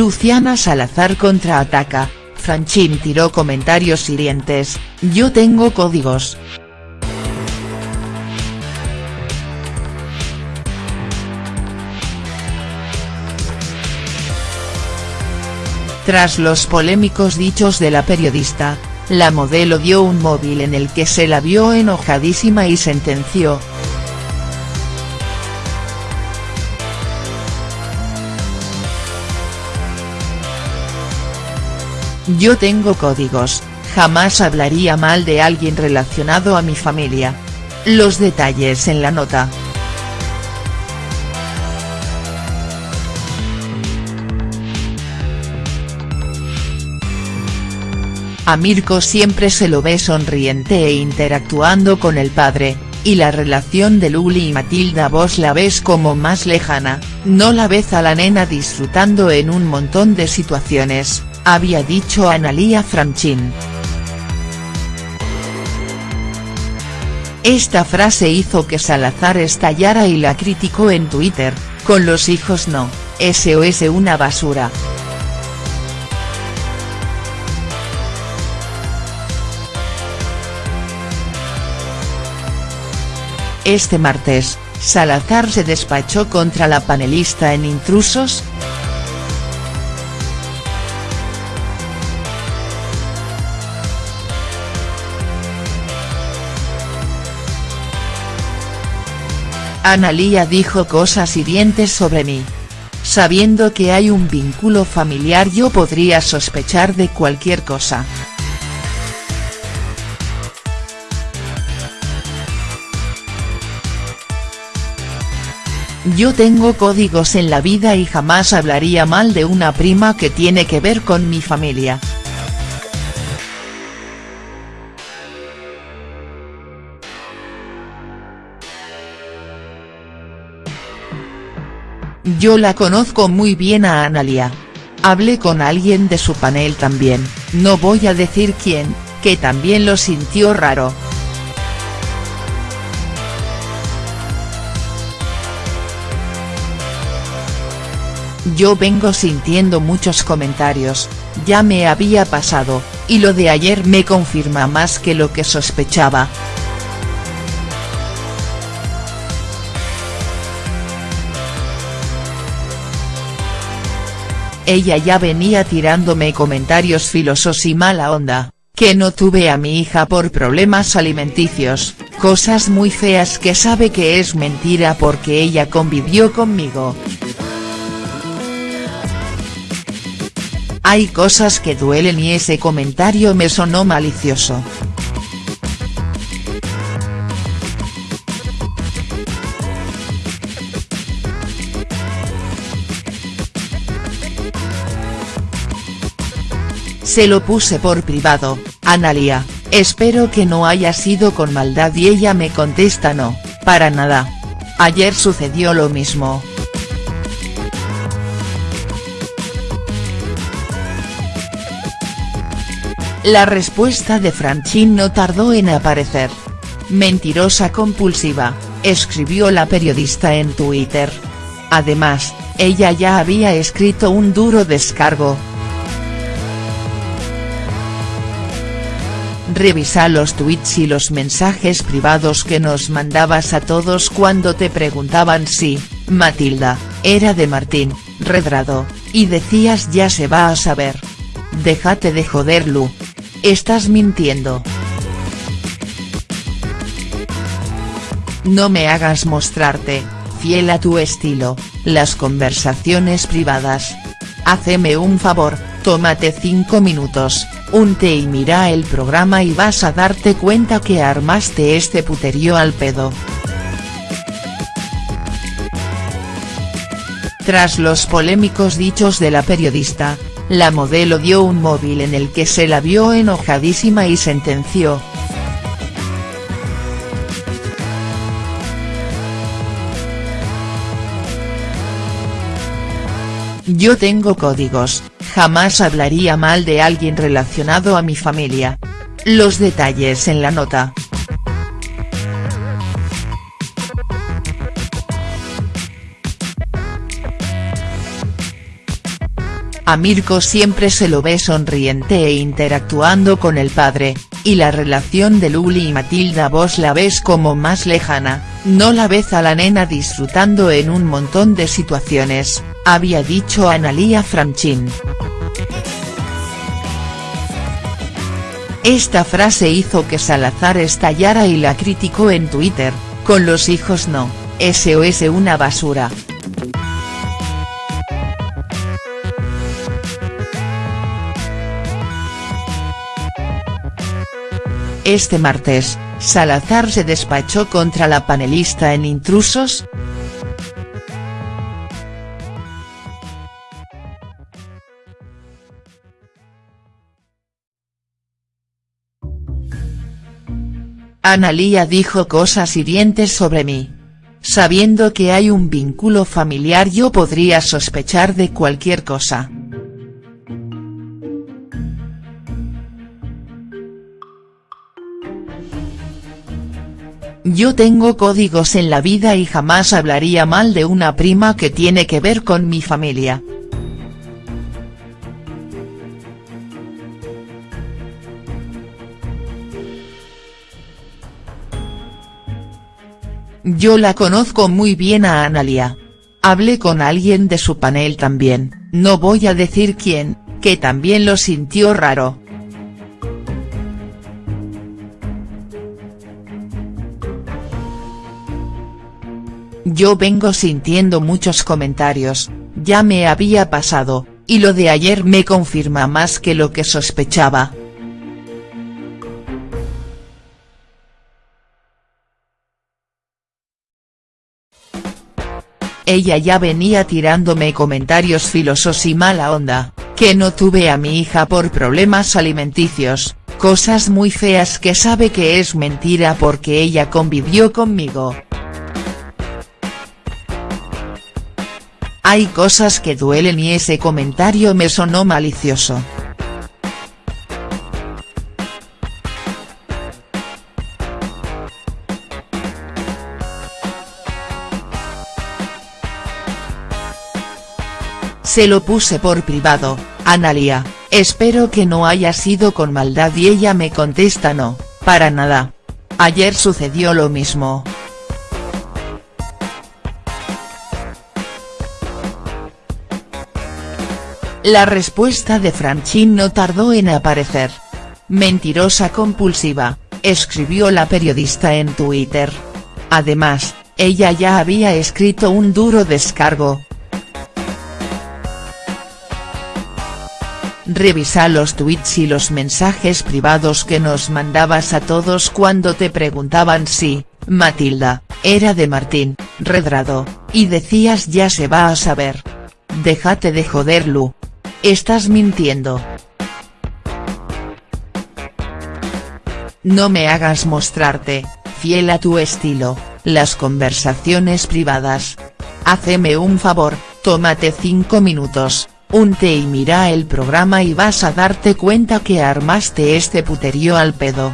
Luciana Salazar contraataca, Franchín tiró comentarios hirientes, yo tengo códigos. Tras los polémicos dichos de la periodista, la modelo dio un móvil en el que se la vio enojadísima y sentenció. Yo tengo códigos, jamás hablaría mal de alguien relacionado a mi familia. Los detalles en la nota. A Mirko siempre se lo ve sonriente e interactuando con el padre, y la relación de Luli y Matilda vos la ves como más lejana, no la ves a la nena disfrutando en un montón de situaciones, había dicho Analía Franchín. Esta frase hizo que Salazar estallara y la criticó en Twitter, con los hijos no, SOS una basura. Este martes, Salazar se despachó contra la panelista en Intrusos, Analía dijo cosas hirientes sobre mí. Sabiendo que hay un vínculo familiar yo podría sospechar de cualquier cosa. Yo tengo códigos en la vida y jamás hablaría mal de una prima que tiene que ver con mi familia. Yo la conozco muy bien a Analia. Hablé con alguien de su panel también, no voy a decir quién, que también lo sintió raro. Yo vengo sintiendo muchos comentarios, ya me había pasado, y lo de ayer me confirma más que lo que sospechaba. Ella ya venía tirándome comentarios filosos y mala onda, que no tuve a mi hija por problemas alimenticios, cosas muy feas que sabe que es mentira porque ella convivió conmigo. Hay cosas que duelen y ese comentario me sonó malicioso. Se lo puse por privado, Analia, espero que no haya sido con maldad y ella me contesta no, para nada. Ayer sucedió lo mismo. La respuesta de Franchín no tardó en aparecer. Mentirosa compulsiva, escribió la periodista en Twitter. Además, ella ya había escrito un duro descargo. Revisa los tweets y los mensajes privados que nos mandabas a todos cuando te preguntaban si, Matilda, era de Martín, Redrado, y decías ya se va a saber. Déjate de joder Lu. Estás mintiendo. No me hagas mostrarte, fiel a tu estilo, las conversaciones privadas. Haceme un favor, tómate cinco minutos, unte y mira el programa y vas a darte cuenta que armaste este puterío al pedo. Tras los polémicos dichos de la periodista, la modelo dio un móvil en el que se la vio enojadísima y sentenció. Yo tengo códigos, jamás hablaría mal de alguien relacionado a mi familia. Los detalles en la nota. A Mirko siempre se lo ve sonriente e interactuando con el padre, y la relación de Luli y Matilda vos la ves como más lejana, no la ves a la nena disfrutando en un montón de situaciones, había dicho Analia Franchín. Esta frase hizo que Salazar estallara y la criticó en Twitter, con los hijos no, SOS una basura. Este martes, Salazar se despachó contra la panelista en Intrusos, Analía dijo cosas hirientes sobre mí. Sabiendo que hay un vínculo familiar yo podría sospechar de cualquier cosa. Yo tengo códigos en la vida y jamás hablaría mal de una prima que tiene que ver con mi familia. Yo la conozco muy bien a Analia. Hablé con alguien de su panel también, no voy a decir quién, que también lo sintió raro. Yo vengo sintiendo muchos comentarios, ya me había pasado, y lo de ayer me confirma más que lo que sospechaba. Ella ya venía tirándome comentarios filosos y mala onda, que no tuve a mi hija por problemas alimenticios, cosas muy feas que sabe que es mentira porque ella convivió conmigo. Hay cosas que duelen y ese comentario me sonó malicioso. Se lo puse por privado, Analia, espero que no haya sido con maldad y ella me contesta no, para nada. Ayer sucedió lo mismo. La respuesta de Franchin no tardó en aparecer. Mentirosa compulsiva, escribió la periodista en Twitter. Además, ella ya había escrito un duro descargo, Revisa los tweets y los mensajes privados que nos mandabas a todos cuando te preguntaban si, Matilda, era de Martín, Redrado, y decías ya se va a saber. Déjate de joder Lu. Estás mintiendo. No me hagas mostrarte, fiel a tu estilo, las conversaciones privadas. Haceme un favor, tómate cinco minutos, Unte y mira el programa y vas a darte cuenta que armaste este puterío al pedo.